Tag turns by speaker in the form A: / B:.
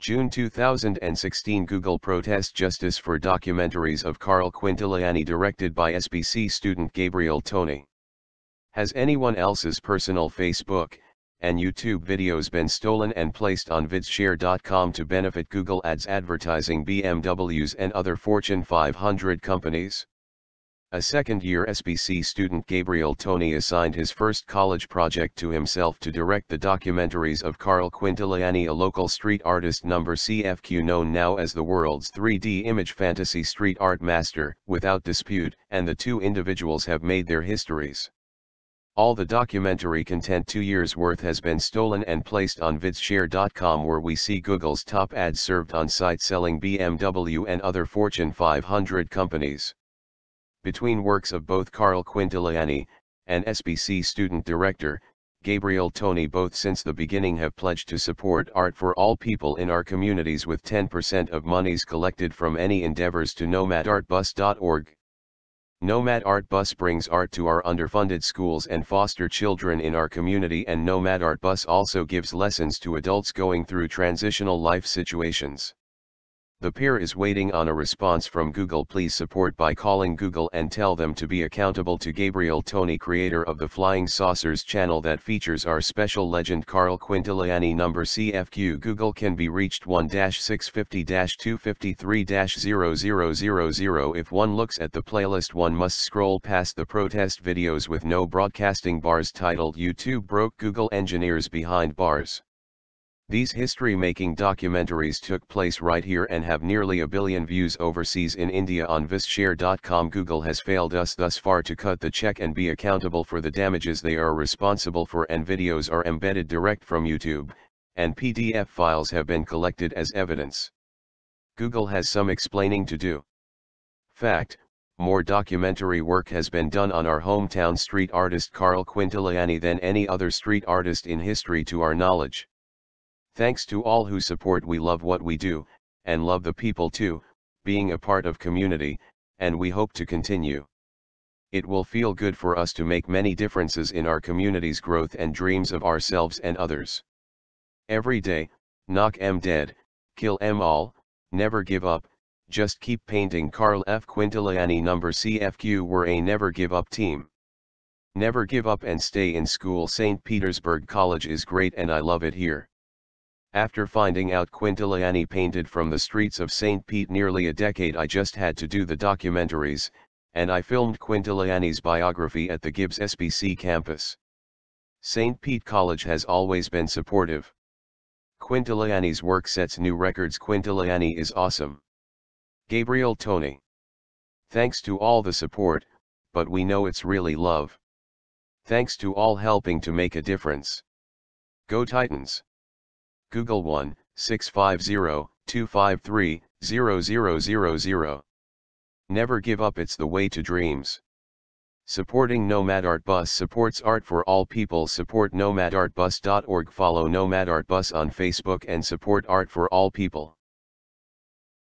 A: June 2016 Google protests justice for documentaries of Carl Quintiliani directed by SPC student Gabriel Tony. Has anyone else's personal Facebook and YouTube videos been stolen and placed on vidshare.com to benefit Google Ads advertising BMWs and other Fortune 500 companies? A second-year SPC student Gabriel Tony assigned his first college project to himself to direct the documentaries of Carl Quintiliani a local street artist number CFQ known now as the world's 3D image fantasy street art master, without dispute, and the two individuals have made their histories. All the documentary content two years worth has been stolen and placed on vidshare.com where we see Google's top ads served on site selling BMW and other Fortune 500 companies between works of both Carl Quintiliani, and SPC student director, Gabriel Tony both since the beginning have pledged to support art for all people in our communities with 10% of monies collected from any endeavors to nomadartbus.org. Nomad Art Bus brings art to our underfunded schools and foster children in our community and Nomad Art Bus also gives lessons to adults going through transitional life situations. The peer is waiting on a response from Google. Please support by calling Google and tell them to be accountable to Gabriel Tony creator of the Flying Saucers channel that features our special legend Carl Quintiliani. Number CFQ Google can be reached 1-650-253-0000 if one looks at the playlist one must scroll past the protest videos with no broadcasting bars titled YouTube broke Google engineers behind bars. These history-making documentaries took place right here and have nearly a billion views overseas in India on Vidshare.com. Google has failed us thus far to cut the check and be accountable for the damages they are responsible for and videos are embedded direct from YouTube, and PDF files have been collected as evidence. Google has some explaining to do. Fact, more documentary work has been done on our hometown street artist Carl Quintiliani than any other street artist in history to our knowledge. Thanks to all who support we love what we do, and love the people too, being a part of community, and we hope to continue. It will feel good for us to make many differences in our community's growth and dreams of ourselves and others. Every day, knock em dead, kill em all, never give up, just keep painting Carl F. Quintiliani number CFQ were a never give up team. Never give up and stay in school St. Petersburg College is great and I love it here. After finding out Quintiliani painted from the streets of St. Pete nearly a decade I just had to do the documentaries, and I filmed Quintiliani's biography at the Gibbs SPC campus. St. Pete College has always been supportive. Quintiliani's work sets new records Quintiliani is awesome. Gabriel Tony. Thanks to all the support, but we know it's really love. Thanks to all helping to make a difference. Go Titans! Google 1 650 253 0000. Never give up, it's the way to dreams. Supporting Nomad Art Bus supports art for all people. Support nomadartbus.org. Follow Nomad Art Bus on Facebook and support art for all people.